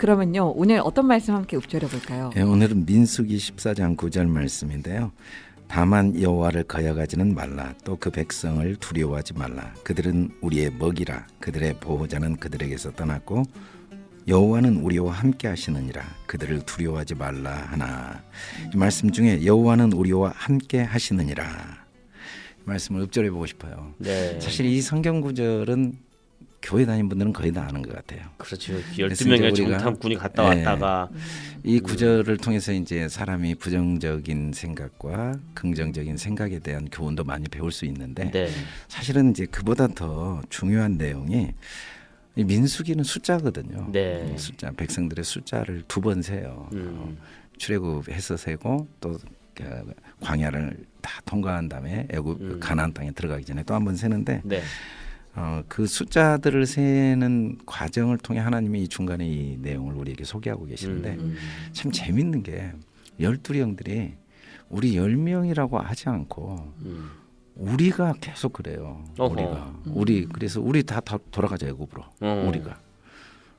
그러면요 오늘 어떤 말씀 함께 읊조려 볼까요? 예, 오늘은 민수기 14장 9절 말씀인데요. 다만 여호와를 거여가지는 말라 또 그 백성을 두려워하지 말라 그들은 우리의 먹이라 그들의 보호자는 그들에게서 떠났고 여호와는 우리와 함께 하시느니라 그들을 두려워하지 말라 하나 이 말씀 중에 여호와는 우리와 함께 하시느니라 이 말씀을 읊조려 보고 싶어요. 네. 사실 이 성경 구절은 교회 다닌 분들은 거의 다 아는 것 같아요. 그렇죠. 그래서 12명의 이제 우리가- 정탐꾼이 갔다 네. 왔다가 이 구절을 통해서 이제 사람이 부정적인 생각과 긍정적인 생각에 대한 교훈도 많이 배울 수 있는데 네. 사실은 이제 그보다 더 중요한 내용이 이 민수기는 숫자거든요. 네. 숫자 백성들의 숫자를 두 번 세요. 음. 어, 출애굽해서 세고 또그 광야를 다 통과한 다음에 애굽 음. 가나안 땅에 들어가기 전에 또 한 번 세는데 네. 어, 그 숫자들을 세는 과정을 통해 하나님이 이 중간에 이 내용을 우리에게 소개하고 계시는데 음. 참 재밌는 게 열두 형들이 우리 열 명이라고 하지 않고 음. 우리가 계속 그래요. 어허. 우리가 우리 그래서 우리 다, 다 돌아가자 애굽으로 어. 우리가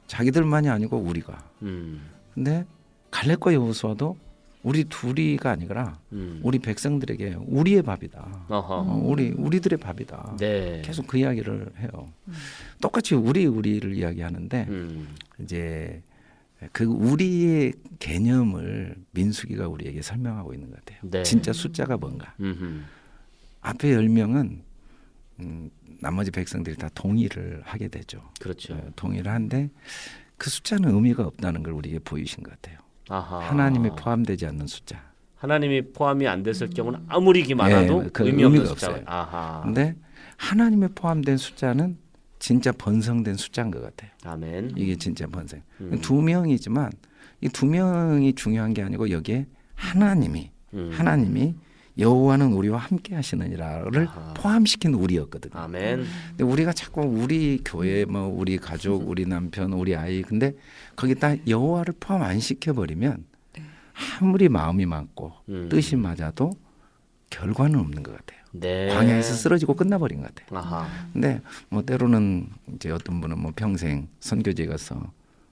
자기들만이 아니고 우리가 음. 근데 갈렙과 여호수아도 우리 둘이가 아니라 음. 우리 백성들에게 우리의 밥이다. 어허. 어, 우리 우리들의 밥이다. 네. 계속 그 이야기를 해요. 똑같이 우리 우리를 이야기하는데 음. 이제 그 우리의 개념을 민수기가 우리에게 설명하고 있는 것 같아요. 네. 진짜 숫자가 뭔가. 음흠. 앞에 열 명은 음, 나머지 백성들이 다 동의를 하게 되죠. 그렇죠. 어, 동의를 한데 그 숫자는 의미가 없다는 걸 우리에게 보이신 것 같아요. 아하. 하나님이 포함되지 않는 숫자. 하나님이 포함이 안 됐을 경우는 아무리 기 많아도 예, 그 의미 의미가 숫자. 없어요. 아하. 근데 하나님이 포함된 숫자는 진짜 번성된 숫자인 것 같아요. 아멘. 이게 진짜 번성. 음. 두 명이지만 이 두 명이 중요한 게 아니고 여기에 하나님이 음. 하나님이 여호와는 우리와 함께 하시느니라를 아하. 포함시킨 우리였거든요. 아멘. 근데 우리가 자꾸 우리 교회 뭐 우리 가족, 우리 남편, 우리 아이 근데 거기다 여호와를 포함 안 시켜 버리면 아무리 마음이 맞고 음. 뜻이 맞아도 결과는 없는 것 같아요. 네. 광야에서 쓰러지고 끝나버린 것 같아요. 아하. 근데 뭐 때로는 이제 어떤 분은 뭐 평생 선교지에 가서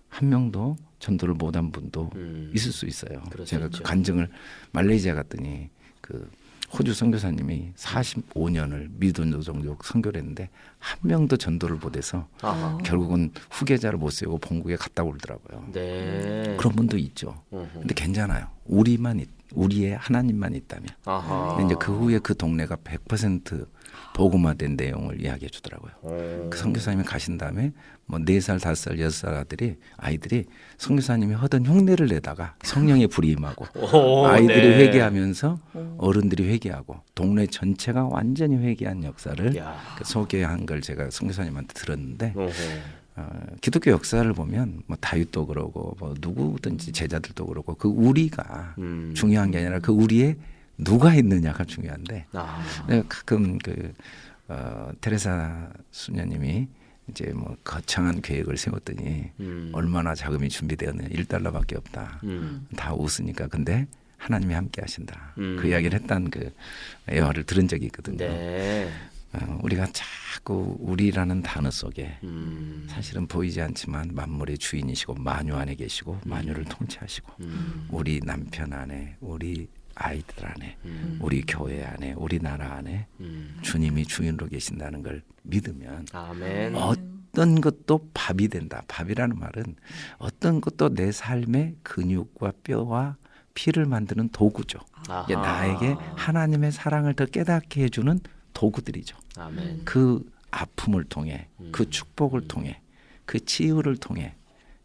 한 명도 전도를 못한 분도 음. 있을 수 있어요. 수 제가. 그 간증을 말레이시아 갔더니 그 호주 선교사님이 45년을 미돈조 종족 선교를 했는데 한 명도 전도를 못해서 아하. 결국은 후계자를 못 세우고 본국에 갔다 오더라고요. 네. 그런 분도 있죠. 음흠. 근데 괜찮아요. 우리만 있, 우리의 하나님만 있다면. 아하. 이제 그 후에 그 동네가 100% 복음화된 내용을 이야기해 주더라고요. 어. 그 선교사님이 가신 다음에 뭐네 살, 다섯 살, 여섯 살 아들이 아이들이 선교사님이 하던 흉내를 내다가 성령의 불이 임하고 오, 아이들이 네. 회개하면서 어른들이 회개하고 동네 전체가 완전히 회개한 역사를 야. 그 소개한 걸 제가 선교사님한테 들었는데 어허. 어, 기독교 역사를 보면 뭐 다윗도 그러고 뭐 누구든지 제자들도 그러고 그 우리가 음. 중요한 게 아니라 그 우리에 누가 있느냐가 중요한데 아. 내가 가끔 그 어, 테레사 수녀님이 이제 뭐 거창한 계획을 세웠더니 음. 얼마나 자금이 준비되었느냐 1달러밖에 없다. 음. 다 웃으니까 근데 하나님이 함께 하신다. 음. 그 이야기를 했다는 그 예화를 들은 적이 있거든요. 네. 어, 우리가 자꾸 우리라는 단어 속에 음. 사실은 보이지 않지만 만물의 주인이시고 만유 안에 계시고 만유를 통치하시고 음. 우리 남편 안에 우리 아이들 안에 음. 우리 교회 안에 우리 나라 안에 음. 주님이 주인으로 계신다는 걸 믿으면 아멘. 어떤 것도 밥이 된다. 밥이라는 말은 어떤 것도 내 삶의 근육과 뼈와 피를 만드는 도구죠. 아하. 나에게 하나님의 사랑을 더 깨닫게 해주는 도구들이죠. 아멘. 그 아픔을 통해, 음. 그 축복을 통해, 그 치유를 통해,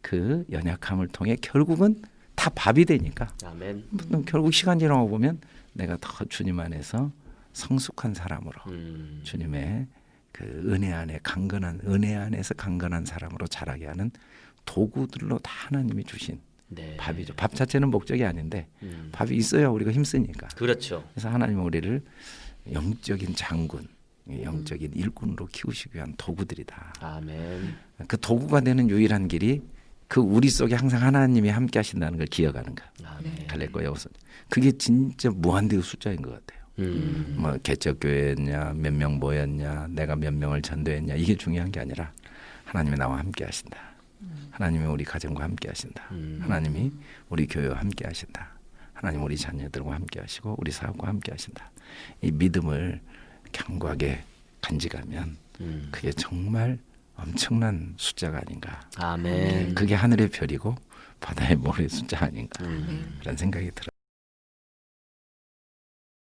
그 연약함을 통해 결국은 다 밥이 되니까 아멘. 결국 시간 지나고 보면 내가 더 주님 안에서 성숙한 사람으로 음. 주님의 그 은혜 안에 강건한 은혜 안에서 강건한 사람으로 자라게 하는 도구들로 다 하나님이 주신 네. 밥이죠. 밥 자체는 목적이 아닌데 음. 밥이 있어야 우리가 힘쓰니까. 그렇죠. 그래서 하나님은 우리를 영적인 장군, 영적인 일꾼으로 키우시기 위한 도구들이다. 아멘. 그 도구가 되는 유일한 길이 그 우리 속에 항상 하나님이 함께 하신다는 걸 기억하는 거. 아멘. 갈래거야 우선. 그게 진짜 무한대의 숫자인 것 같아요. 음. 뭐 개척 교회였냐, 몇 명 모였냐, 내가 몇 명을 전도했냐 이게 중요한 게 아니라 하나님이 나와 함께 하신다. 하나님이 우리 가정과 함께 하신다. 음. 하나님이 우리 교회와 함께 하신다. 하나님 우리 자녀들과 함께 하시고 우리 사업과 함께 하신다. 이 믿음을 견고하게 간직하면 음. 그게 정말 엄청난 숫자가 아닌가. 아멘. 그게 하늘의 별이고 바다의 모래 숫자 아닌가. 음. 그런 생각이 들어요.